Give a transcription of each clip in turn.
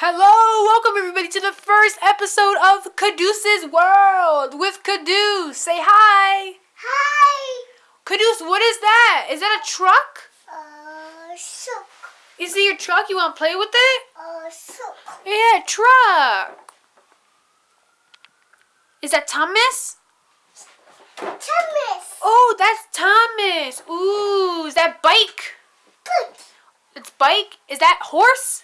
Hello, welcome everybody to the first episode of Caduceus World with Caduce. Say hi. Hi. Caduce, what is that? Is that a truck? Uh, soup. Is it your truck? You want to play with it? Uh, soup. Yeah, truck. Is that Thomas? Thomas. Oh, that's Thomas. Ooh, is that bike? Good. It's bike. Is that horse?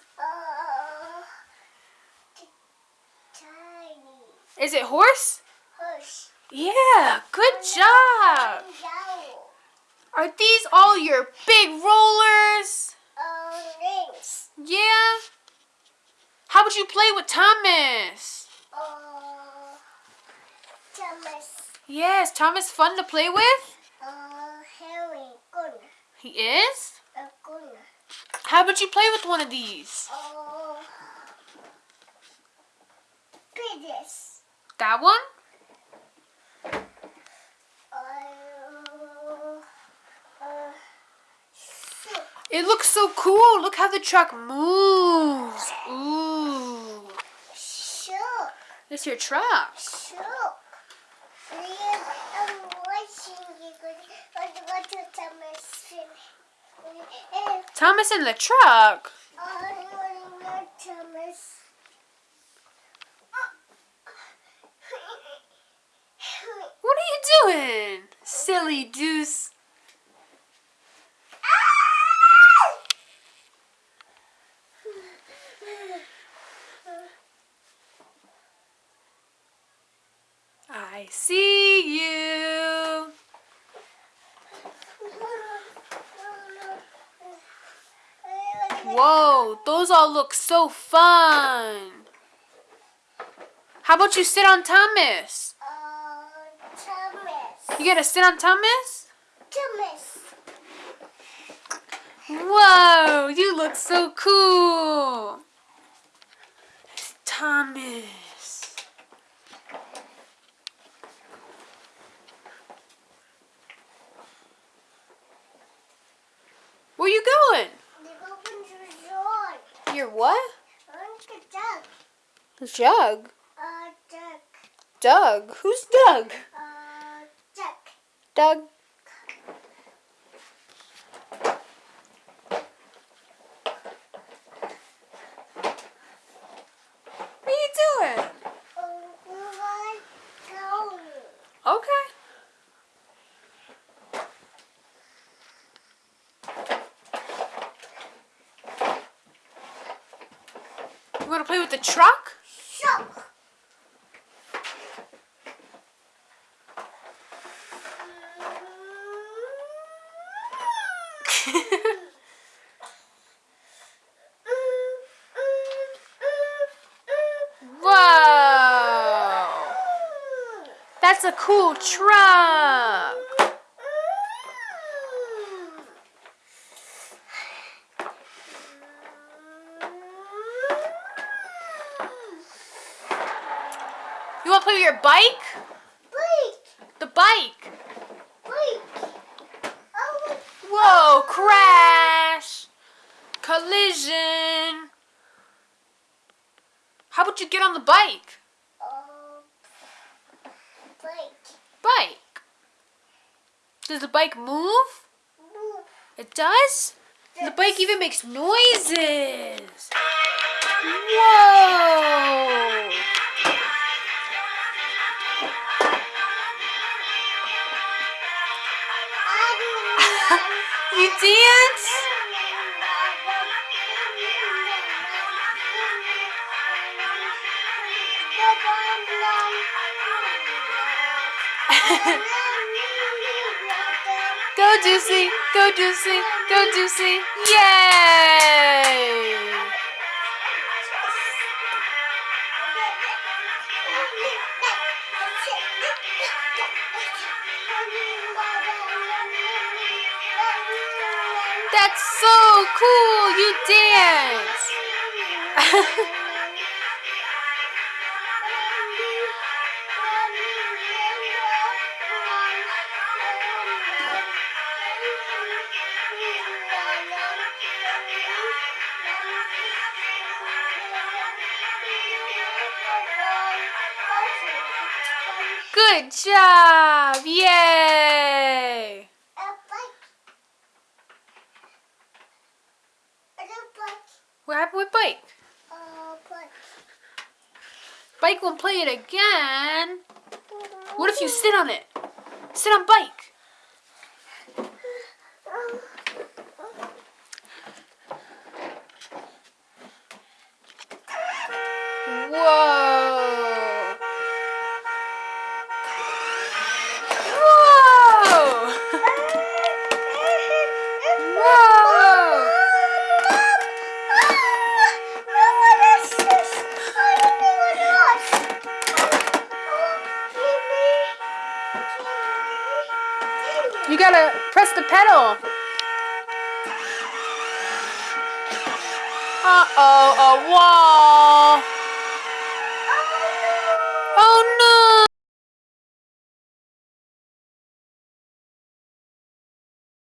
Is it horse? horse. Yeah, good job. Are these all your big rollers? Uh, rings. Yeah. How would you play with Thomas? Uh, Thomas. Yes, Thomas fun to play with? Uh, Harry. Good. He is? Uh, good. How about you play with one of these? Uh, Peters. That one? It looks so cool. Look how the truck moves. Ooh. Soup. It's your truck. Eh, Thomas in the truck. I want not Thomas. What are you doing? Deuce. I see you. Whoa, those all look so fun. How about you sit on Thomas? You gotta sit on Thomas? Thomas. Whoa, you look so cool. It's Thomas. Where you going? Your door. Your what? Uncle Doug. Jug. Uh, Doug. Doug. Who's Doug? Doug. What are you doing? Okay. You want to play with the truck? Soup. Whoa! That's a cool truck. You want to play with your bike? Blake. The bike. Blake. Oh, Whoa, crash. Collision. How about you get on the bike? uh, Blake. Bike. Does the bike move? Move. It does? The bike even makes noises. Whoa! Go Juicy, go Juicy, go Juicy. Yay! That's so cool. You dance. Good job! Yay! What happened with Bike? A bike. Bike won't play it again. What if you sit on it? Sit on Bike. gotta press the pedal. Uh-oh, a wall.